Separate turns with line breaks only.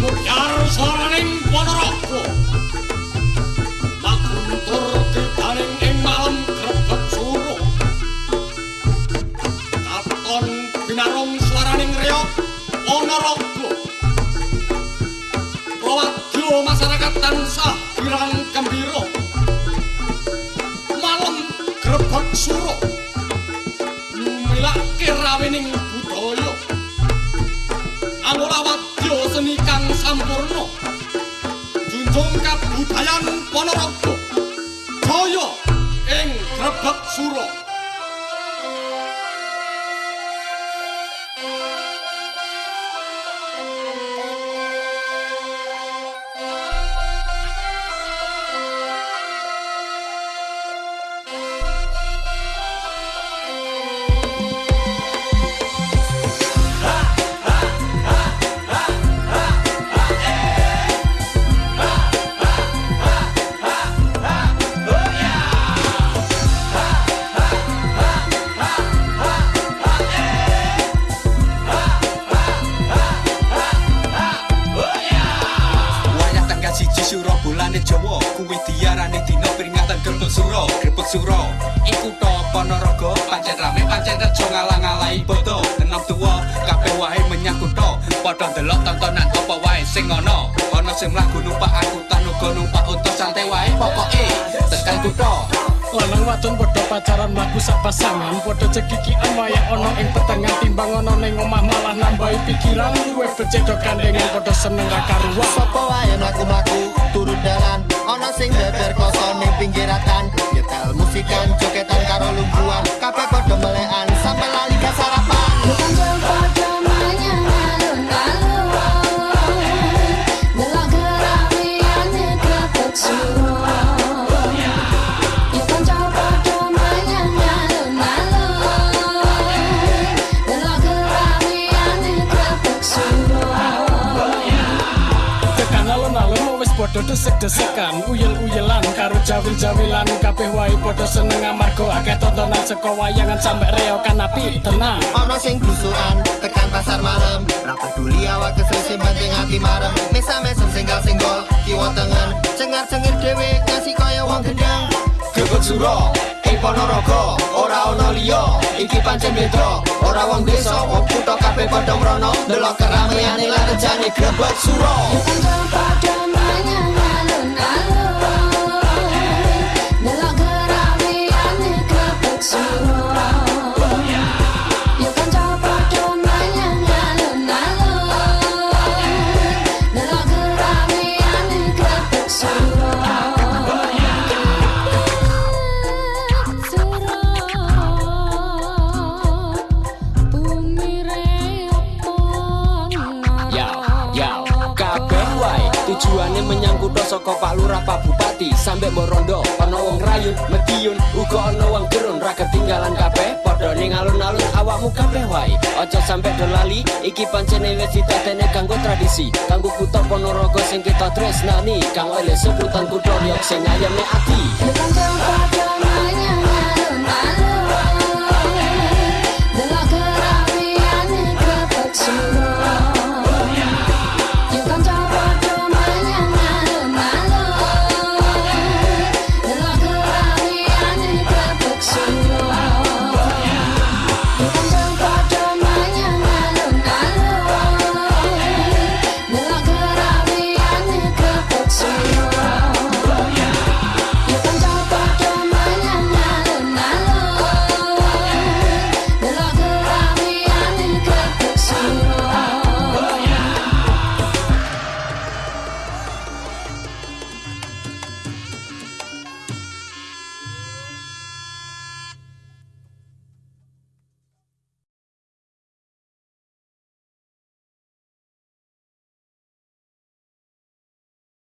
buyar saraning ponorogo. Makuntur tetaning ing malam grebeg suro. Katon binarung swaraning reya ponorogo. Kawaduh masyarakat tansah pirang angola wadya seni kang sampurna. Junjung kabudayan ponorogo. Jaya ing grebek suro
Jawa kuwi diarani dina peringatan Grebek Suro. Grebek Suro iku to Ponorogo pancen rame pancen rejo ngalang-alai bodo. Enom tuwa kabeh wae menyang kutha padha ndelok tontonan apa wae sing ana ana sing mlaku numpak angkutan uga numpak unta santai wae pokoke. Tekan kutha
lanang wadon padha pacaran mlaku sak pasangan. Padha cekikian waya ana ing petengah timbang ana ning omah malah nambahi pikiran. Luwih becedok kandengan padha seneng karuan
Sopo wae mlaku-mlaku turun dalan ana sing dader koso ning pinggiratan. Nyetel musikan jogetan karo lungguan padha
desek-desekan uyel-uyelan karo jawil-jawilan kabeh wae padha seneng amarga. Akeh tontonan saka wayangan sampe reokan api tenang.
Ana sing blusukan tekan pasar malam. Ra peduli awak kesel penting ati marem. Mesam-mesem singgal-singgol kiwa tengen. Cengar-cengir dhewe ngasih kaya wong gendang.
Grebek Suro ing Ponorogo ora ana liya. Iki pancen beda ora wong desa. Wong kutha kabeh padha mrono delok keramaiane lan rejane. Grebek Suro.
Bukan
tujuane menyang kutha saka Pak Lurah Pak Bupati. Sampe Morondo ana wong rayu Mediun uga ana wong gerun ra ketinggalan kabeh. Padha ning alun-alun awakmu kabeh wae. Aja sampe dolali iki pancene wis ditatene kanggo tradisi. Kanggo kutha Ponorogo sing kita tresnani. Kang oleh sebutan kutha yok sing ayame ati